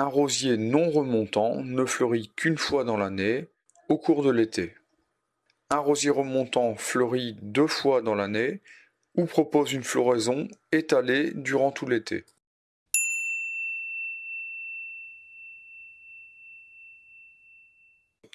Un rosier non remontant ne fleurit qu'une fois dans l'année, au cours de l'été. Un rosier remontant fleurit deux fois dans l'année ou propose une floraison étalée durant tout l'été.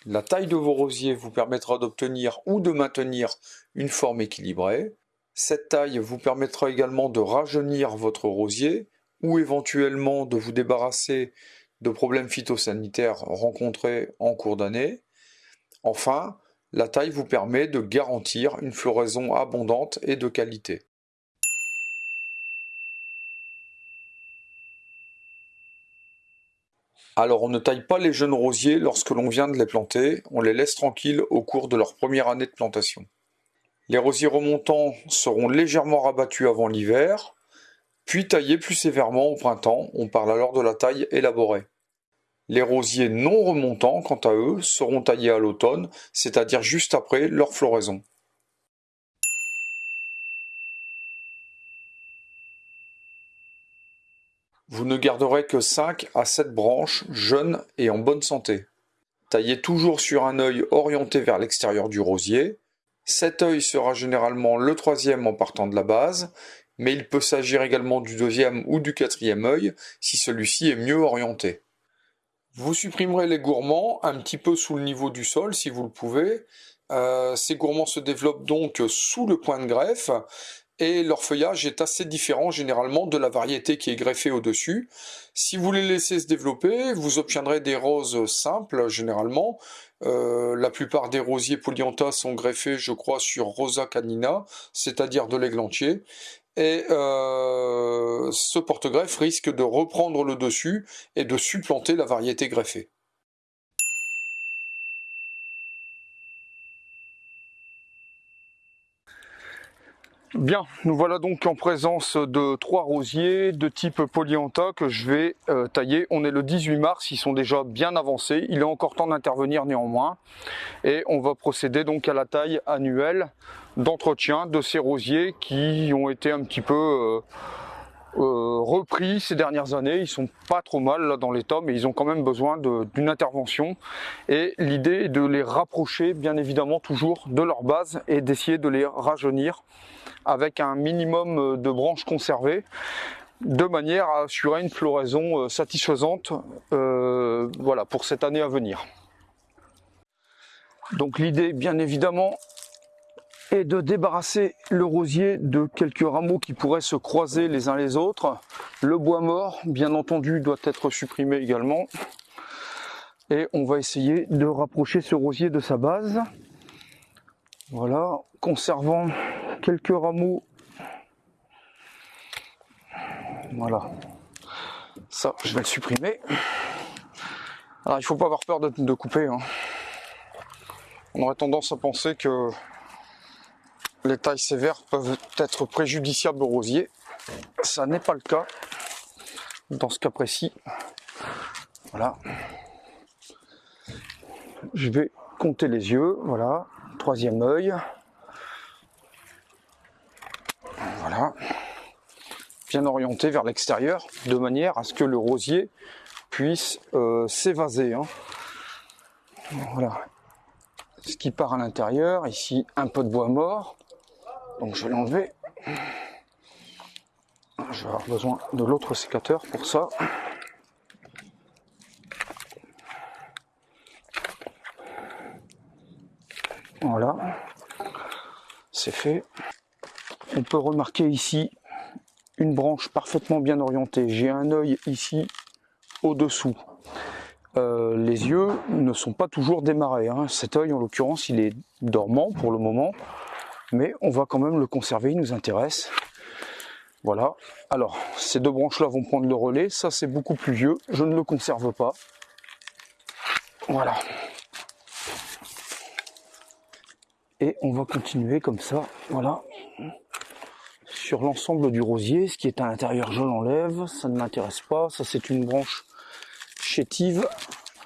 La taille de vos rosiers vous permettra d'obtenir ou de maintenir une forme équilibrée. Cette taille vous permettra également de rajeunir votre rosier ou éventuellement de vous débarrasser de problèmes phytosanitaires rencontrés en cours d'année. Enfin, la taille vous permet de garantir une floraison abondante et de qualité. Alors on ne taille pas les jeunes rosiers lorsque l'on vient de les planter, on les laisse tranquilles au cours de leur première année de plantation. Les rosiers remontants seront légèrement rabattus avant l'hiver, puis taillés plus sévèrement au printemps, on parle alors de la taille élaborée. Les rosiers non remontants, quant à eux, seront taillés à l'automne, c'est-à-dire juste après leur floraison. Vous ne garderez que 5 à 7 branches jeunes et en bonne santé. Taillez toujours sur un œil orienté vers l'extérieur du rosier. Cet œil sera généralement le troisième en partant de la base, mais il peut s'agir également du deuxième ou du quatrième œil si celui-ci est mieux orienté. Vous supprimerez les gourmands un petit peu sous le niveau du sol si vous le pouvez. Euh, ces gourmands se développent donc sous le point de greffe et leur feuillage est assez différent généralement de la variété qui est greffée au-dessus. Si vous les laissez se développer, vous obtiendrez des roses simples généralement. Euh, la plupart des rosiers polyantha sont greffés, je crois, sur Rosa canina, c'est-à-dire de l'églantier et euh, ce porte-greffe risque de reprendre le dessus et de supplanter la variété greffée. Bien, nous voilà donc en présence de trois rosiers de type polyantha que je vais euh, tailler. On est le 18 mars, ils sont déjà bien avancés. Il est encore temps d'intervenir néanmoins. Et on va procéder donc à la taille annuelle d'entretien de ces rosiers qui ont été un petit peu euh, euh, repris ces dernières années. Ils sont pas trop mal là dans l'état, mais ils ont quand même besoin d'une intervention. Et l'idée est de les rapprocher, bien évidemment, toujours de leur base et d'essayer de les rajeunir avec un minimum euh, de branches conservées de manière à assurer une floraison euh, satisfaisante voilà, pour cette année à venir. Donc l'idée bien évidemment est de débarrasser le rosier de quelques rameaux qui pourraient se croiser les uns les autres. Le bois mort bien entendu doit être supprimé également. Et on va essayer de rapprocher ce rosier de sa base. Voilà, conservant quelques rameaux. Voilà. Ça, je vais le supprimer. Alors, il faut pas avoir peur de, couper. Hein. On aurait tendance à penser que les tailles sévères peuvent être préjudiciables au rosier. Ça n'est pas le cas dans ce cas précis. Voilà. Je vais compter les yeux. Voilà. Troisième œil. Voilà. Bien orienté vers l'extérieur, de manière à ce que le rosier puisse euh, s'évaser. Hein. Voilà. Ce qui part à l'intérieur, ici un peu de bois mort. Donc je vais l'enlever. Je vais avoir besoin de l'autre sécateur pour ça. Voilà, c'est fait. On peut remarquer ici une branche parfaitement bien orientée. J'ai un œil ici au-dessous. Euh, les yeux ne sont pas toujours démarrés. Hein. Cet œil, en l'occurrence, il est dormant pour le moment, mais on va quand même le conserver, il nous intéresse. Voilà. Alors, ces deux branches-là vont prendre le relais. Ça, c'est beaucoup plus vieux. Je ne le conserve pas. Voilà. et on va continuer comme ça, voilà, sur l'ensemble du rosier. Ce qui est à l'intérieur, je l'enlève, ça ne m'intéresse pas. Ça, c'est une branche chétive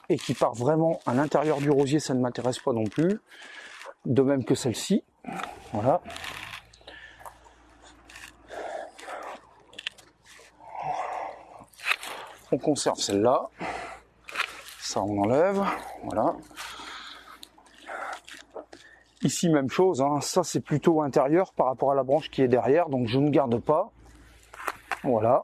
et qui part vraiment à l'intérieur du rosier, ça ne m'intéresse pas non plus. De même que celle-ci, voilà. on conserve celle-là. Ça, on enlève. Voilà. Ici, même chose. Hein. Ça, c'est plutôt intérieur par rapport à la branche qui est derrière. Donc, je ne garde pas. Voilà.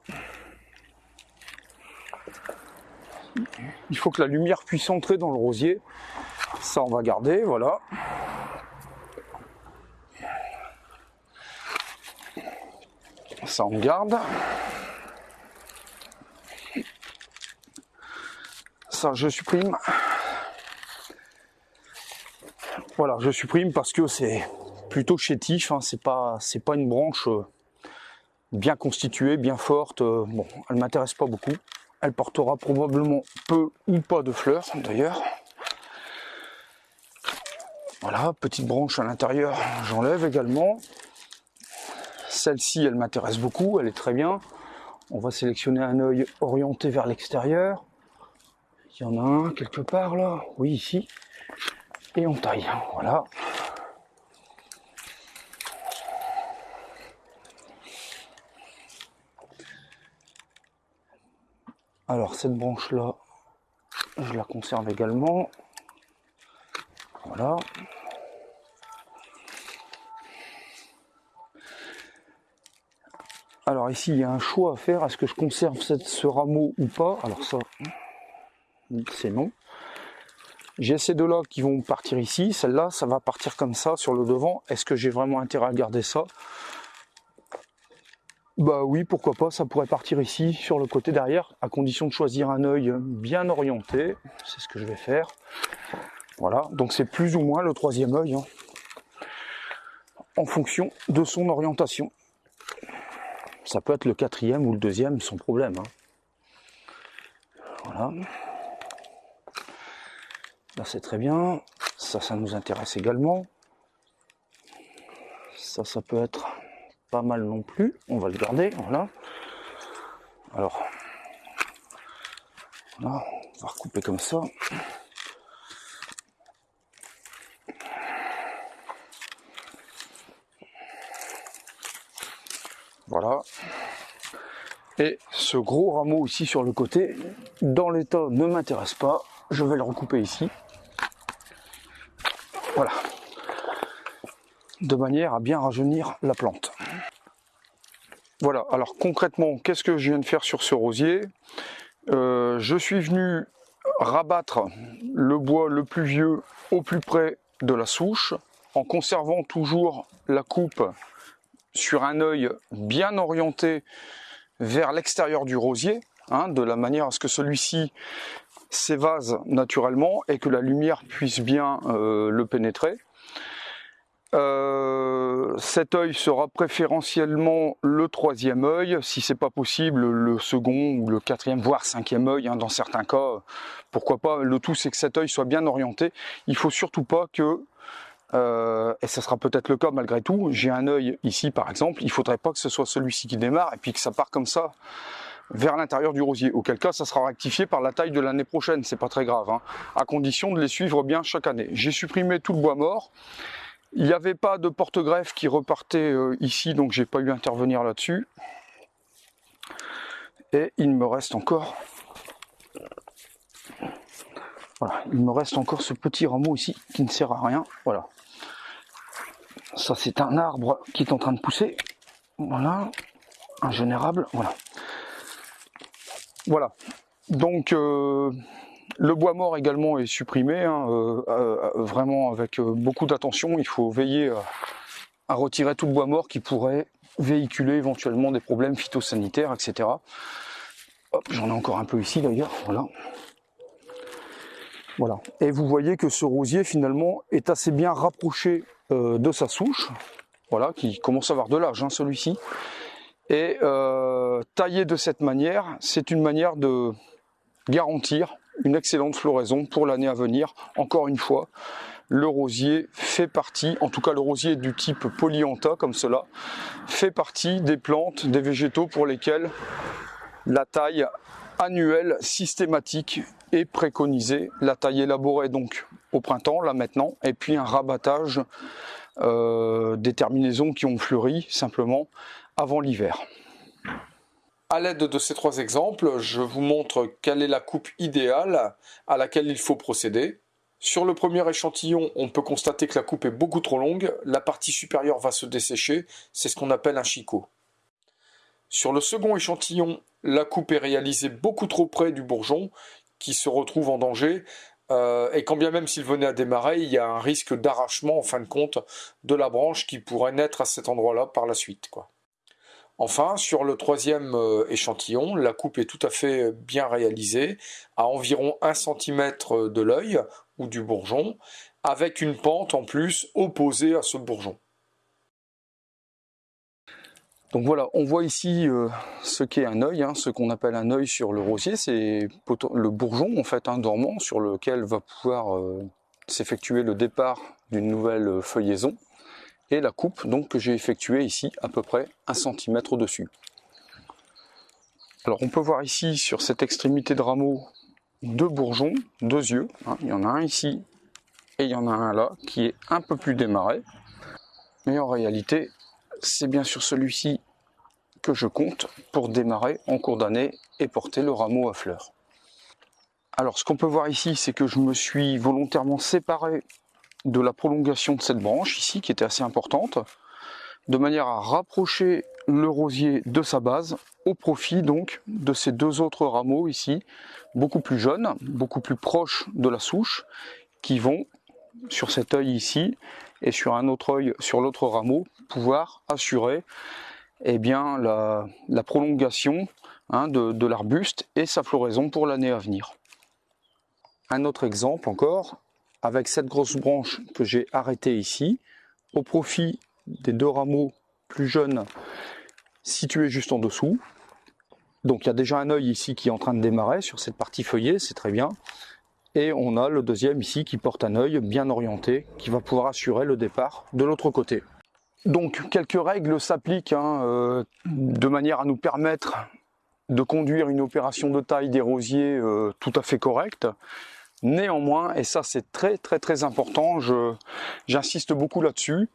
Il faut que la lumière puisse entrer dans le rosier. Ça, on va garder. Voilà. Ça, on garde. Ça, je supprime. Voilà, je supprime parce que c'est plutôt chétif, hein, c'est pas c'est pas une branche euh, bien constituée, bien forte. Euh, bon, elle m'intéresse pas beaucoup. Elle portera probablement peu ou pas de fleurs d'ailleurs. Voilà, petite branche à l'intérieur, j'enlève également. Celle-ci, elle m'intéresse beaucoup, elle est très bien. On va sélectionner un œil orienté vers l'extérieur. Il y en a un quelque part là, oui ici et on taille. Voilà. Alors cette branche là, je la conserve également. Voilà. Alors ici il y a un choix à faire, est-ce que je conserve ce rameau ou pas? Alors ça, c'est non. J'ai ces deux-là qui vont partir ici. Celle-là, ça va partir comme ça sur le devant. Est-ce que j'ai vraiment intérêt à garder ça? Bah oui, pourquoi pas, ça pourrait partir ici sur le côté derrière, à condition de choisir un œil bien orienté. C'est ce que je vais faire. Voilà, donc c'est plus ou moins le troisième œil, hein, en fonction de son orientation. Ça peut être le quatrième ou le deuxième sans problème. Hein. Voilà. Là c'est très bien. Ça, ça nous intéresse également. Ça, ça peut être pas mal non plus. On va le garder, voilà. Alors, là, on va recouper comme ça. Voilà. Et ce gros rameau ici sur le côté, dans l'état, ne m'intéresse pas. Je vais le recouper ici. Voilà. De manière à bien rajeunir la plante. Voilà, alors concrètement, qu'est-ce que je viens de faire sur ce rosier? Euh, Je suis venu rabattre le bois le plus vieux au plus près de la souche, en conservant toujours la coupe sur un œil bien orienté vers l'extérieur du rosier, hein, de la manière à ce que celui-ci s'évase naturellement et que la lumière puisse bien euh, le pénétrer. Euh, cet œil sera préférentiellement le troisième œil, si c'est pas possible le second ou le quatrième, voire cinquième œil hein, dans certains cas. Pourquoi pas? Le tout c'est que cet œil soit bien orienté. Il faut surtout pas que, euh, et ça sera peut-être le cas malgré tout, j'ai un œil ici par exemple, il faudrait pas que ce soit celui-ci qui démarre et puis que ça part comme ça vers l'intérieur du rosier. Auquel cas, ça sera rectifié par la taille de l'année prochaine, c'est pas très grave, hein, à condition de les suivre bien chaque année. J'ai supprimé tout le bois mort. Il n'y avait pas de porte-greffe qui repartait euh, ici, donc j'ai pas eu à intervenir là-dessus. Et il me reste encore... Voilà, il me reste encore ce petit rameau ici qui ne sert à rien. Voilà. Ça, c'est un arbre qui est en train de pousser. Voilà. Un. Voilà. Voilà. Donc euh, le bois mort également est supprimé, hein, euh, euh, vraiment avec beaucoup d'attention. Il faut veiller à, retirer tout le bois mort qui pourrait véhiculer éventuellement des problèmes phytosanitaires, etc. J'en ai encore un peu ici d'ailleurs, voilà. Voilà. Et vous voyez que ce rosier finalement est assez bien rapproché de sa souche, voilà, qui commence à avoir de l'âge, celui-ci. Et euh, tailler de cette manière, c'est une manière de garantir une excellente floraison pour l'année à venir. Encore une fois, le rosier fait partie, en tout cas le rosier du type polyantha comme cela, fait partie des plantes, des végétaux pour lesquels la taille annuelle systématique est préconisée. La taille élaborée donc au printemps, là maintenant, et puis un rabattage euh, des terminaisons qui ont fleuri simplement avant l'hiver. À l'aide de ces trois exemples, je vous montre quelle est la coupe idéale à laquelle il faut procéder. Sur le premier échantillon, on peut constater que la coupe est beaucoup trop longue, la partie supérieure va se dessécher, c'est ce qu'on appelle un chicot. Sur le second échantillon, la coupe est réalisée beaucoup trop près du bourgeon, qui se retrouve en danger, euh, et quand bien même s'il venait à démarrer, il y a un risque d'arrachement en fin de compte de la branche qui pourrait naître à cet endroit-là par la suite. Enfin, sur le troisième euh, échantillon, la coupe est tout à fait bien réalisée, à environ 1 cm de l'œil ou du bourgeon, avec une pente en plus opposée à ce bourgeon. Donc voilà, on voit ici euh, ce qu'est un œil, hein, ce qu'on appelle un œil sur le rosier, c'est le bourgeon en fait un dormant sur lequel va pouvoir euh, s'effectuer le départ d'une nouvelle euh, feuillaison et la coupe donc que j'ai effectuée ici à peu près un centimètre au-dessus. Alors on peut voir ici sur cette extrémité de rameau deux bourgeons, deux yeux, hein. il y en a un ici et il y en a un là qui est un peu plus démarré, mais en réalité c'est bien sûr celui-ci que je compte pour démarrer en cours d'année et porter le rameau à fleurs. Alors ce qu'on peut voir ici, c'est que je me suis volontairement séparé de la prolongation de cette branche ici, qui était assez importante, de manière à rapprocher le rosier de sa base, au profit donc de ces deux autres rameaux ici, beaucoup plus jeunes, beaucoup plus proches de la souche, qui vont sur cet œil ici et sur un autre œil sur l'autre rameau pouvoir assurer eh bien, la, prolongation hein, de, l'arbuste et sa floraison pour l'année à venir. Un autre exemple encore, avec cette grosse branche que j'ai arrêtée ici, au profit des deux rameaux plus jeunes situés juste en dessous. Donc il y a déjà un œil ici qui est en train de démarrer sur cette partie feuillée, c'est très bien. Et on a le deuxième ici qui porte un œil bien orienté, qui va pouvoir assurer le départ de l'autre côté. Donc quelques règles s'appliquent hein, euh, de manière à nous permettre de conduire une opération de taille des rosiers euh, tout à fait correcte. Néanmoins, et ça c'est très très très important, j'insiste beaucoup là-dessus,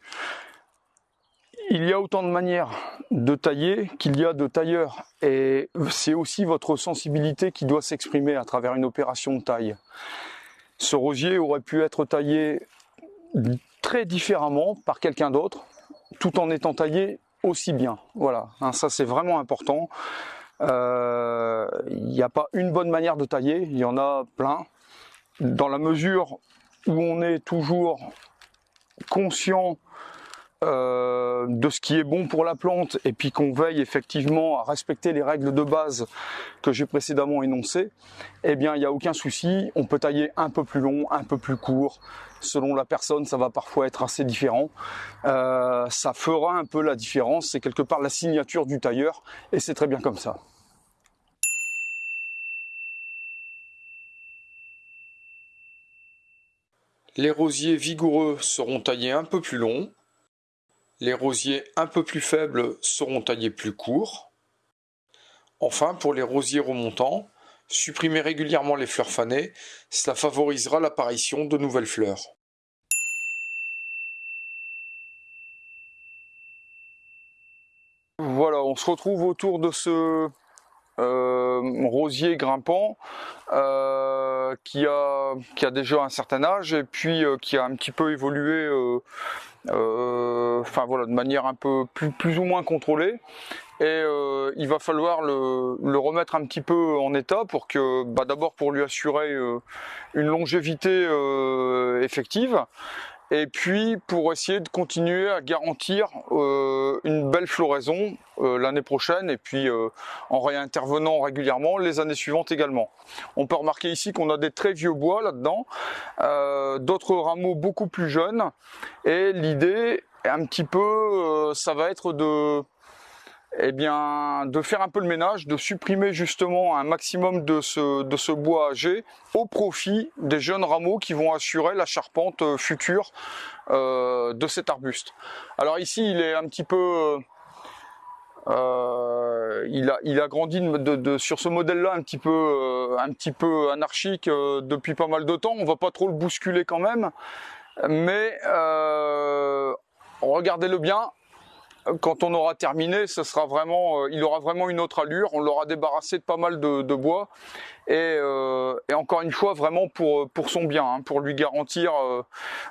il y a autant de manières de tailler qu'il y a de tailleurs et c'est aussi votre sensibilité qui doit s'exprimer à travers une opération de taille. Ce rosier aurait pu être taillé très différemment par quelqu'un d'autre tout en étant taillé aussi bien. Voilà, hein, ça c'est vraiment important. Euh, il n'y a pas une bonne manière de tailler, il y en a plein. Dans la mesure où on est toujours conscient euh, de ce qui est bon pour la plante et puis qu'on veille effectivement à respecter les règles de base que j'ai précédemment énoncées, eh bien il n'y a aucun souci, on peut tailler un peu plus long, un peu plus court, selon la personne ça va parfois être assez différent, euh, ça fera un peu la différence, c'est quelque part la signature du tailleur et c'est très bien comme ça. Les rosiers vigoureux seront taillés un peu plus longs, les rosiers un peu plus faibles seront taillés plus courts. Enfin, pour les rosiers remontants, supprimez régulièrement les fleurs fanées, cela favorisera l'apparition de nouvelles fleurs. Voilà, on se retrouve autour de ce euh, rosier grimpant euh, qui, a, qui a déjà un certain âge et puis euh, qui a un petit peu évolué enfin voilà de manière un peu plus, ou moins contrôlée. Et il va falloir le, le, remettre un petit peu en état pour que bah, d'abord pour lui assurer une longévité effective et puis pour essayer de continuer à garantir euh, une belle floraison euh, l'année prochaine et puis euh, en réintervenant régulièrement les années suivantes également. On peut remarquer ici qu'on a des très vieux bois là-dedans, d'autres rameaux beaucoup plus jeunes et l'idée un petit peu ça va être de eh bien, de faire un peu le ménage, de supprimer justement un maximum de ce, bois âgé au profit des jeunes rameaux qui vont assurer la charpente euh, future euh, de cet arbuste. Alors ici, il est un petit peu... Euh, il, a, il a grandi de, sur ce modèle-là un petit peu, un petit peu anarchique depuis pas mal de temps. On va pas trop le bousculer quand même, mais regardez-le bien, quand on aura terminé, sera vraiment, il aura vraiment une autre allure. On l'aura débarrassé de pas mal de, bois. Et, encore une fois, vraiment pour, pour son bien, hein, pour lui garantir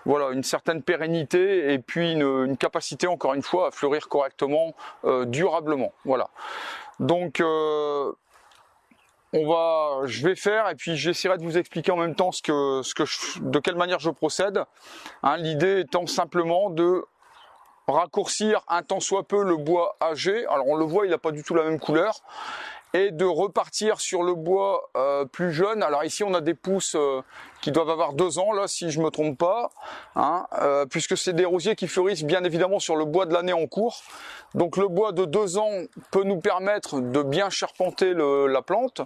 voilà, une certaine pérennité et puis une, capacité, encore une fois, à fleurir correctement, durablement. Voilà. Donc on va, je vais faire et puis j'essaierai de vous expliquer en même temps ce que, ce que de quelle manière je procède. Hein, l'idée étant simplement de raccourcir un tant soit peu le bois âgé. Alors on le voit, il n'a pas du tout la même couleur et de repartir sur le bois euh, plus jeune. Alors ici on a des pousses euh, qui doivent avoir deux ans là si je me trompe pas, hein, euh, puisque c'est des rosiers qui fleurissent bien évidemment sur le bois de l'année en cours. Donc le bois de deux ans peut nous permettre de bien charpenter la plante.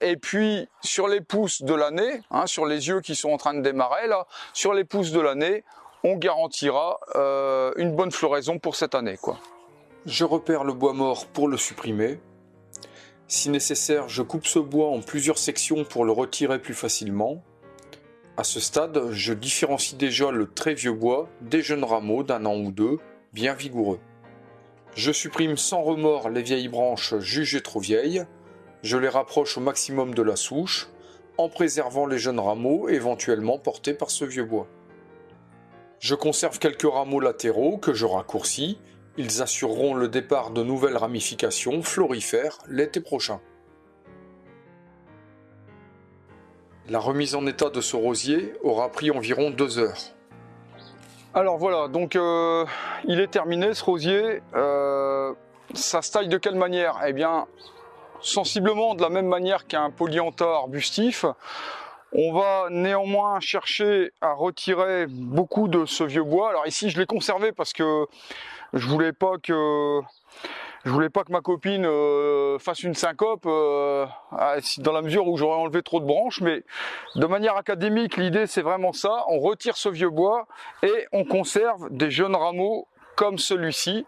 et puis sur les pousses de l'année, hein, sur les yeux qui sont en train de démarrer là, sur les pousses de l'année, on garantira une bonne floraison pour cette année quoi. Je repère le bois mort pour le supprimer. Si nécessaire, je coupe ce bois en plusieurs sections pour le retirer plus facilement. À ce stade, je différencie déjà le très vieux bois des jeunes rameaux d'un an ou deux, bien vigoureux. Je supprime sans remords les vieilles branches jugées trop vieilles, je les rapproche au maximum de la souche, en préservant les jeunes rameaux éventuellement portés par ce vieux bois. Je conserve quelques rameaux latéraux que je raccourcis, ils assureront le départ de nouvelles ramifications florifères l'été prochain. La remise en état de ce rosier aura pris environ deux heures. Alors voilà, donc euh, il est terminé ce rosier. Euh, ça se taille de quelle manière? Eh bien, sensiblement de la même manière qu'un polyantha arbustif. On va néanmoins chercher à retirer beaucoup de ce vieux bois. Alors ici, je l'ai conservé parce que je voulais pas que voulais pas que ma copine euh, fasse une syncope euh, dans la mesure où j'aurais enlevé trop de branches, mais de manière académique, l'idée c'est vraiment ça. On retire ce vieux bois et on conserve des jeunes rameaux comme celui-ci,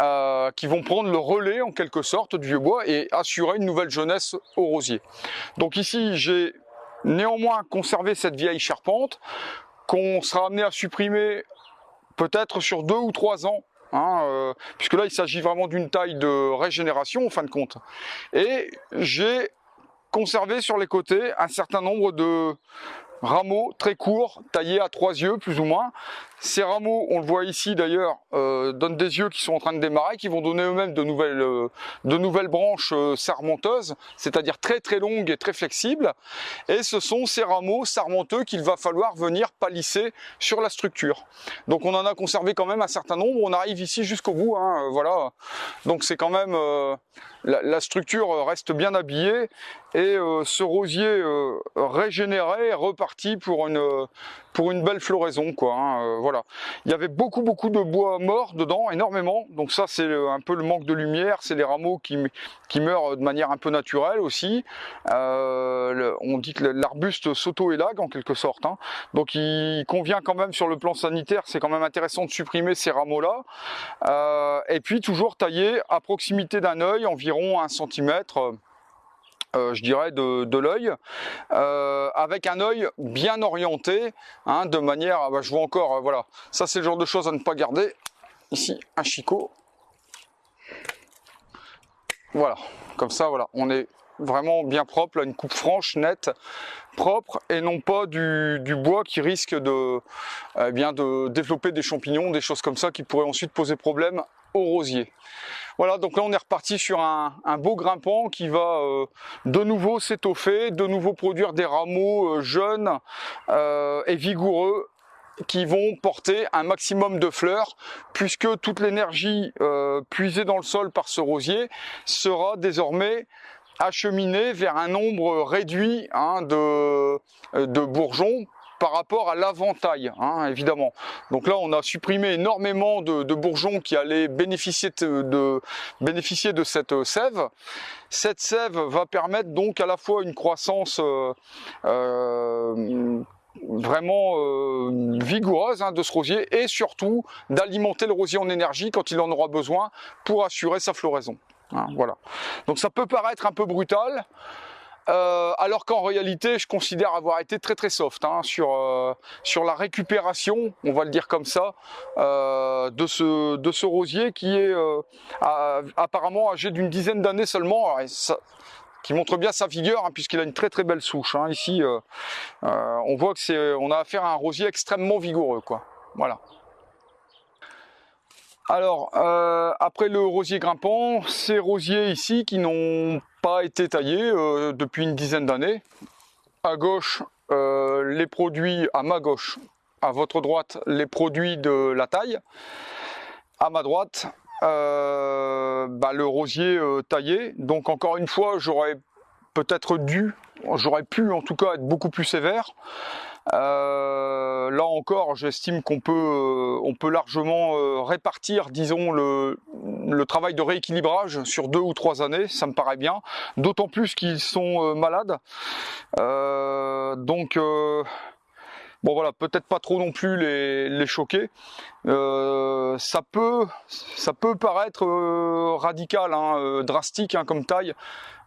euh, qui vont prendre le relais en quelque sorte du vieux bois et assurer une nouvelle jeunesse au rosier. Donc ici, j'ai néanmoins conservé cette vieille charpente qu'on sera amené à supprimer peut-être sur deux ou trois ans Hein, euh, puisque là il s'agit vraiment d'une taille de régénération en fin de compte. Et j'ai conservé sur les côtés un certain nombre de rameaux très courts, taillés à trois yeux plus ou moins, ces rameaux, on le voit ici d'ailleurs, euh, donnent des yeux qui sont en train de démarrer, qui vont donner eux-mêmes de nouvelles, euh, de nouvelles branches euh, sarmenteuses, c'est-à-dire très très longues et très flexibles. Et ce sont ces rameaux sarmenteux qu'il va falloir venir palisser sur la structure. Donc on en a conservé quand même un certain nombre. On arrive ici jusqu'au bout, hein, voilà. Donc c'est quand même la, structure reste bien habillée et ce rosier régénéré est reparti pour une pour une belle floraison quoi. Hein, voilà. Il y avait beaucoup beaucoup de bois mort dedans, énormément. Donc ça c'est un peu le manque de lumière, c'est les rameaux qui, qui meurent de manière un peu naturelle aussi. Euh, on dit que l'arbuste s'auto-élague en quelque sorte. Hein. Donc il convient quand même sur le plan sanitaire, c'est quand même intéressant de supprimer ces rameaux-là. Euh, et puis toujours tailler à proximité d'un œil, environ un centimètre euh, je dirais, de, l'œil, euh, avec un œil bien orienté, hein, de manière, ah bah, je vois encore, euh, voilà, ça c'est le genre de choses à ne pas garder. Ici, un chicot. Voilà, comme ça, voilà, on est vraiment bien propre, là, une coupe franche, nette, propre, et non pas du, bois qui risque de, eh bien, de développer des champignons, des choses comme ça qui pourraient ensuite poser problème Voilà, donc là on est reparti sur un, beau grimpant qui va euh, de nouveau s'étoffer, de nouveau produire des rameaux euh, jeunes euh, et vigoureux qui vont porter un maximum de fleurs puisque toute l'énergie puisée dans le sol par ce rosier sera désormais acheminée vers un nombre réduit hein, de bourgeons par rapport à l'aventail, hein, évidemment. Donc là, on a supprimé énormément de, bourgeons qui allaient bénéficier de, bénéficier de cette euh, sève. Cette sève va permettre donc à la fois une croissance euh, euh, vraiment vigoureuse hein, de ce rosier et surtout d'alimenter le rosier en énergie quand il en aura besoin pour assurer sa floraison. Hein, voilà. Donc ça peut paraître un peu brutal, euh, alors qu'en réalité, je considère avoir été très très soft hein, sur, euh, sur la récupération, on va le dire comme ça, euh, de, ce, de ce rosier qui est apparemment âgé d'une dizaine d'années seulement, qui montre bien sa figure hein, puisqu'il a une très très belle souche. Hein. Ici, on voit que c'est, on a affaire à un rosier extrêmement vigoureux, quoi. Voilà. Alors, euh, après le rosier grimpant, ces rosiers ici qui n'ont pas été taillés euh, depuis une dizaine d'années. À gauche, euh, les produits, à ma gauche, à votre droite, les produits de la taille. À ma droite, bah, le rosier taillé. Donc encore une fois, j'aurais peut-être dû, j'aurais pu en tout cas être beaucoup plus sévère. Euh, là encore, j'estime qu'on peut, euh, on peut largement euh, répartir, disons, le, travail de rééquilibrage sur deux ou trois années, ça me paraît bien. D'autant plus qu'ils sont malades. donc, bon voilà, peut-être pas trop non plus les, les choquer. ça peut, ça peut paraître radical, hein, drastique hein, comme taille.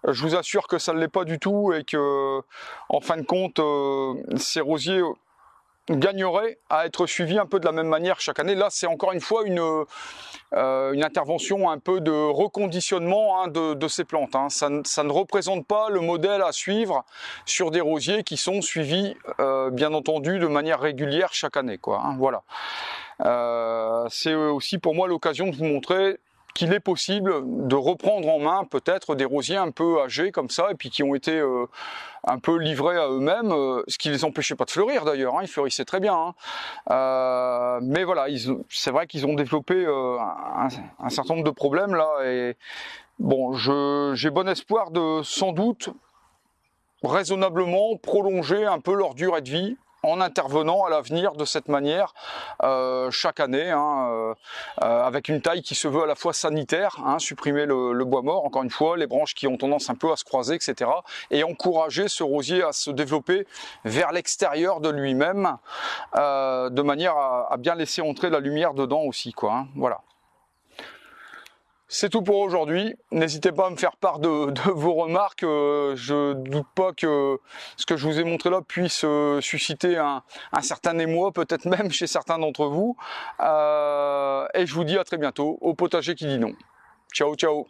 Je vous assure que ça ne l'est pas du tout et que, en fin de compte, euh, ces rosiers gagneraient à être suivis un peu de la même manière chaque année. Là, c'est encore une fois une, euh, intervention un peu de reconditionnement hein, de, ces plantes. Hein. Ça, ne représente pas le modèle à suivre sur des rosiers qui sont suivis, euh, bien entendu, de manière régulière chaque année. Hein. voilà. c'est aussi pour moi l'occasion de vous montrer qu'il est possible de reprendre en main peut-être des rosiers un peu âgés comme ça et puis qui ont été euh, un peu livrés à eux-mêmes, euh, ce qui les empêchait pas de fleurir d'ailleurs, hein, ils fleurissaient très bien. Hein. Euh, mais voilà, c'est vrai qu'ils ont développé un, certain nombre de problèmes là et bon, j'ai bon espoir de sans doute raisonnablement prolonger un peu leur durée de vie en intervenant à l'avenir de cette manière euh, chaque année, hein, euh, euh, avec une taille qui se veut à la fois sanitaire, hein, supprimer le, bois mort, encore une fois, les branches qui ont tendance un peu à se croiser, etc. Et encourager ce rosier à se développer vers l'extérieur de lui-même, de manière à, bien laisser entrer la lumière dedans aussi. Quoi, hein, voilà. C'est tout pour aujourd'hui. N'hésitez pas à me faire part de, vos remarques. Euh, je doute pas que ce que je vous ai montré là puisse euh, susciter un, certain émoi, peut-être même chez certains d'entre vous. Euh, et je vous dis à très bientôt au potager qui dit non. Ciao, ciao